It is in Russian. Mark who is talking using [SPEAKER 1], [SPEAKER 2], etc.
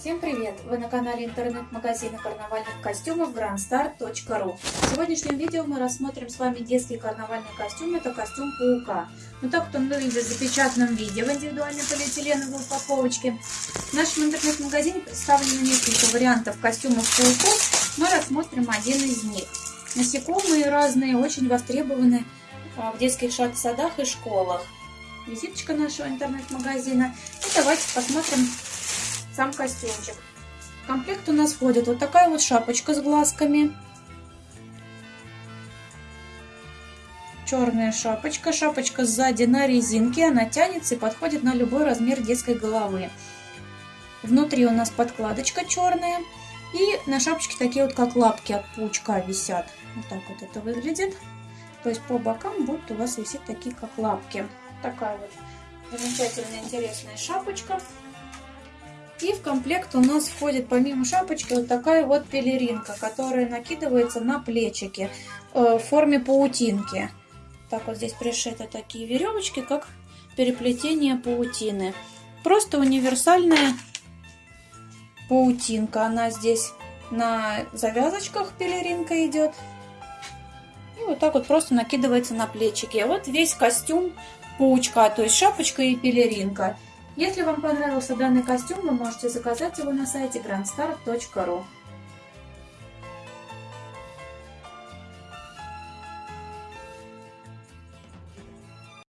[SPEAKER 1] Всем привет! Вы на канале интернет-магазина карнавальных костюмов grandstar.ru В сегодняшнем видео мы рассмотрим с вами детский карнавальный костюм. Это костюм паука. Ну так он выглядит в запечатанном виде в индивидуальной полиэтиленовой упаковочке. В нашем интернет-магазине представлено несколько вариантов костюмов пауков. Мы рассмотрим один из них. Насекомые разные, очень востребованы а, в детских садах и школах. Визиточка нашего интернет-магазина. И давайте посмотрим сам костюмчик. В комплект у нас входит вот такая вот шапочка с глазками. Черная шапочка. Шапочка сзади на резинке. Она тянется и подходит на любой размер детской головы. Внутри у нас подкладочка черная. И на шапочке такие вот как лапки от паучка висят. Вот так вот это выглядит. То есть по бокам будут у вас висеть такие как лапки. Такая вот замечательная интересная шапочка. И в комплект у нас входит помимо шапочки вот такая вот пелеринка, которая накидывается на плечики э, в форме паутинки. Так вот здесь пришиты такие веревочки, как переплетение паутины. Просто универсальная паутинка. Она здесь на завязочках пелеринка идет. И вот так вот просто накидывается на плечики. Вот весь костюм паучка, то есть шапочка и пелеринка. Если вам понравился данный костюм, вы можете заказать его на сайте grandstar.ru.